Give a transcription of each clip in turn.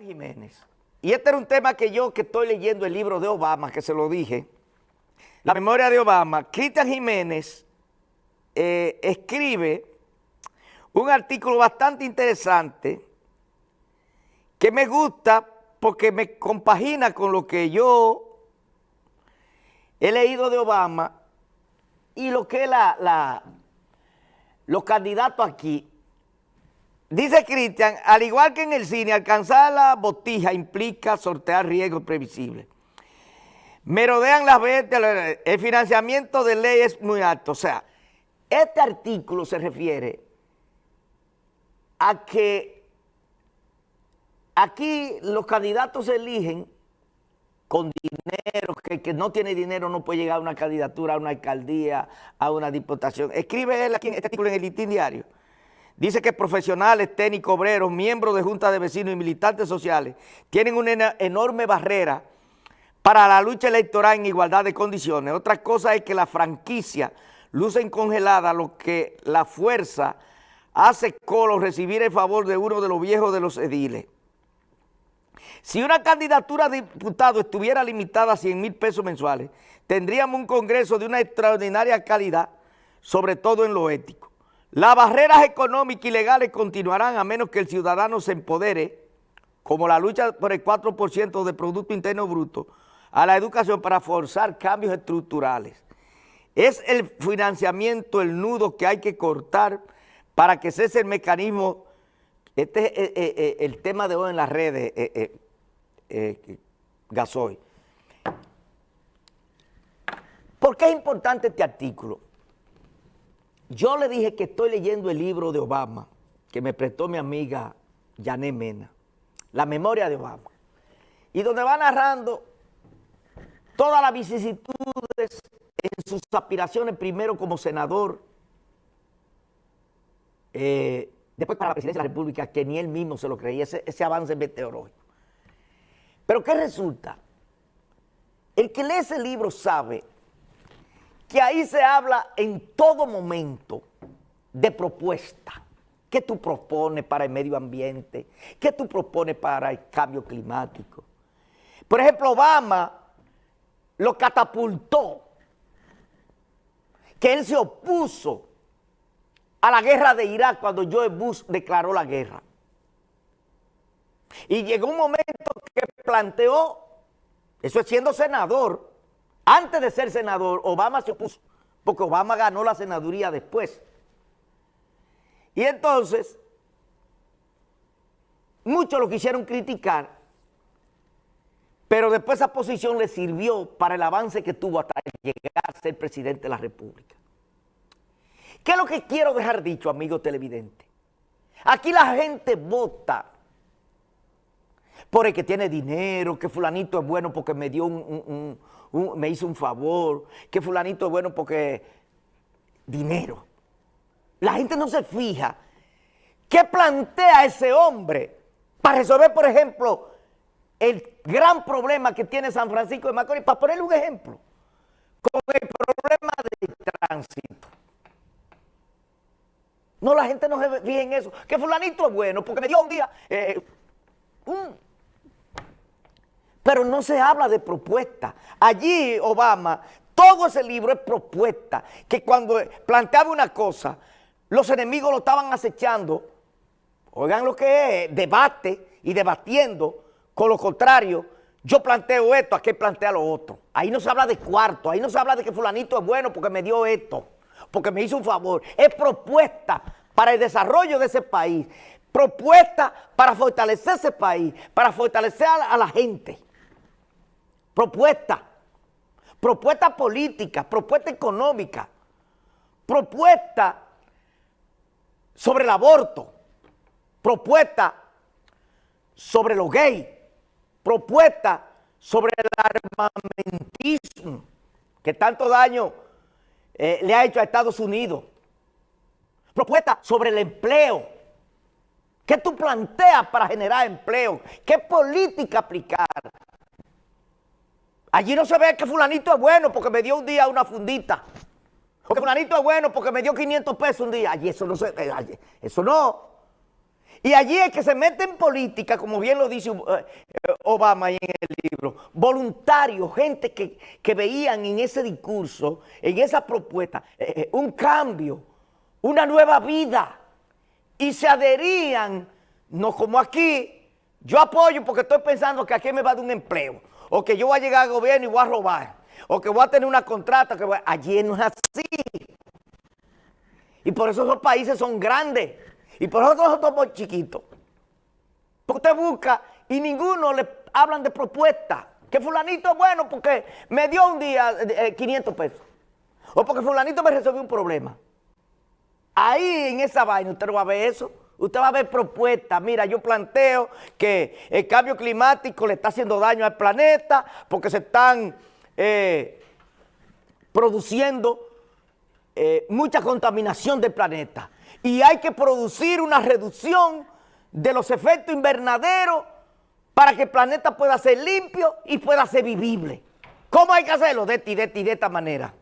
Jiménez. Y este era un tema que yo que estoy leyendo el libro de Obama, que se lo dije, la memoria de Obama, Cristian Jiménez eh, escribe un artículo bastante interesante que me gusta porque me compagina con lo que yo he leído de Obama y lo que la, la, los candidatos aquí. Dice Cristian, al igual que en el cine, alcanzar la botija implica sortear riesgos previsibles. Merodean las veces, el financiamiento de ley es muy alto. O sea, este artículo se refiere a que aquí los candidatos se eligen con dinero, que que no tiene dinero no puede llegar a una candidatura, a una alcaldía, a una diputación. Escribe él aquí en este artículo en el Litín Diario. Dice que profesionales, técnicos, obreros, miembros de juntas de vecinos y militantes sociales tienen una enorme barrera para la lucha electoral en igualdad de condiciones. Otra cosa es que la franquicia lucen congelada lo que la fuerza hace colo recibir el favor de uno de los viejos de los ediles. Si una candidatura de diputado estuviera limitada a 100 mil pesos mensuales, tendríamos un congreso de una extraordinaria calidad, sobre todo en lo ético. Las barreras económicas y legales continuarán a menos que el ciudadano se empodere, como la lucha por el 4% del Producto Interno Bruto, a la educación para forzar cambios estructurales. Es el financiamiento el nudo que hay que cortar para que cese el mecanismo, este es eh, eh, eh, el tema de hoy en las redes, Gasoy. ¿Por qué es importante este artículo? Yo le dije que estoy leyendo el libro de Obama, que me prestó mi amiga Jané Mena, La memoria de Obama, y donde va narrando todas las vicisitudes en sus aspiraciones, primero como senador, eh, después para la presidencia de la República, que ni él mismo se lo creía, ese, ese avance meteorológico. Pero ¿qué resulta? El que lee ese libro sabe que ahí se habla en todo momento de propuesta. ¿Qué tú propones para el medio ambiente? ¿Qué tú propones para el cambio climático? Por ejemplo, Obama lo catapultó, que él se opuso a la guerra de Irak cuando Joe Bush declaró la guerra. Y llegó un momento que planteó, eso es siendo senador, antes de ser senador, Obama se opuso, porque Obama ganó la senaduría después. Y entonces, muchos lo quisieron criticar, pero después esa posición le sirvió para el avance que tuvo hasta llegar a ser presidente de la República. ¿Qué es lo que quiero dejar dicho, amigo televidente? Aquí la gente vota por el que tiene dinero, que fulanito es bueno porque me dio un, me hizo un favor, que fulanito es bueno porque dinero. La gente no se fija qué plantea ese hombre para resolver, por ejemplo, el gran problema que tiene San Francisco de Macorís, para ponerle un ejemplo, con el problema del tránsito. No, la gente no se fija en eso. Que fulanito es bueno porque me dio un día... Eh, pero no se habla de propuesta. Allí, Obama, todo ese libro es propuesta. Que cuando planteaba una cosa, los enemigos lo estaban acechando. Oigan lo que es, debate y debatiendo con lo contrario. Yo planteo esto, aquí plantea lo otro. Ahí no se habla de cuarto, ahí no se habla de que fulanito es bueno porque me dio esto porque me hizo un favor. Es propuesta para el desarrollo de ese país, propuesta para fortalecer ese país, para fortalecer a la gente. Propuesta, propuesta política, propuesta económica, propuesta sobre el aborto, propuesta sobre los gays, propuesta sobre el armamentismo, que tanto daño eh, le ha hecho a Estados Unidos. Propuesta sobre el empleo. ¿Qué tú planteas para generar empleo? ¿Qué política aplicar? Allí no se ve que fulanito es bueno porque me dio un día una fundita. O que fulanito es bueno porque me dio 500 pesos un día. Allí eso no se ve. Eso no. Y allí es que se mete en política, como bien lo dice eh, Obama ahí en el libro, voluntarios, gente que, veían en ese discurso, en esa propuesta, eh, eh, un cambio, una nueva vida, y se adherían, no como aquí, yo apoyo porque estoy pensando que aquí me va a dar un empleo, o que yo voy a llegar al gobierno y voy a robar, o que voy a tener una contrata, que allí no es así. Y por eso esos países son grandes. Y por eso nosotros somos chiquitos. Porque usted busca y ninguno le hablan de propuesta. Que fulanito es bueno porque me dio un día 500 eh, pesos. O porque fulanito me resolvió un problema. Ahí en esa vaina usted no va a ver eso. Usted va a ver propuestas. Mira, yo planteo que el cambio climático le está haciendo daño al planeta porque se están eh, produciendo eh, mucha contaminación del planeta y hay que producir una reducción de los efectos invernaderos para que el planeta pueda ser limpio y pueda ser vivible. ¿Cómo hay que hacerlo? De y de y de esta manera.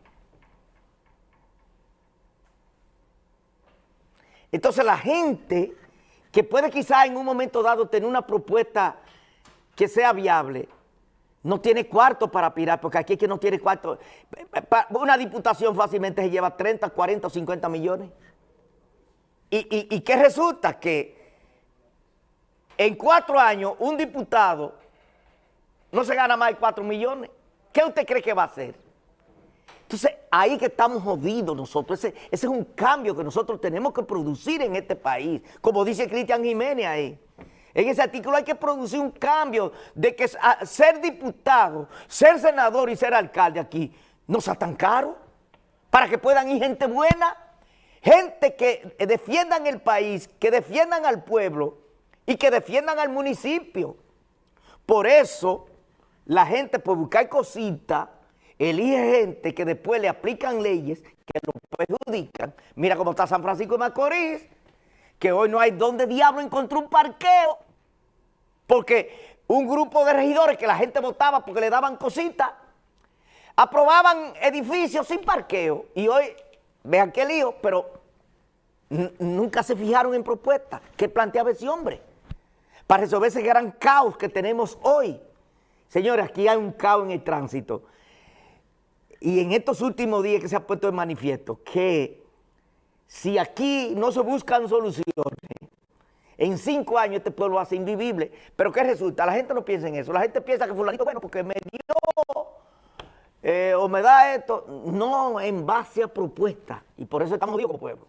Entonces la gente que puede quizás en un momento dado tener una propuesta que sea viable, no tiene cuarto para pirar, porque aquí es que no tiene cuarto. Una diputación fácilmente se lleva 30, 40 o 50 millones. ¿Y, qué resulta? Que en cuatro años un diputado no se gana más de cuatro millones. ¿Qué usted cree que va a hacer? Entonces, ahí que estamos jodidos nosotros. Ese, es un cambio que nosotros tenemos que producir en este país. Como dice Cristian Jiménez ahí. En ese artículo hay que producir un cambio de que ser diputado, ser senador y ser alcalde aquí no sea tan caro. Para que puedan ir gente buena gente que defiendan el país, que defiendan al pueblo y que defiendan al municipio. Por eso, la gente por buscar cositas, elige gente que después le aplican leyes que lo perjudican. Mira cómo está San Francisco de Macorís, que hoy no hay donde diablo encontró un parqueo, porque un grupo de regidores que la gente votaba porque le daban cositas, aprobaban edificios sin parqueo, y hoy Vean qué lío, pero nunca se fijaron en propuestas que planteaba ese hombre para resolver ese gran caos que tenemos hoy. Señores, aquí hay un caos en el tránsito. Y en estos últimos días que se ha puesto en manifiesto que si aquí no se buscan soluciones, en cinco años este pueblo ser invivible. Pero ¿qué resulta? La gente no piensa en eso. La gente piensa que fulanito, bueno, porque me dio eh, o me da esto, no en base a propuestas. Y por eso estamos vivos como pueblo.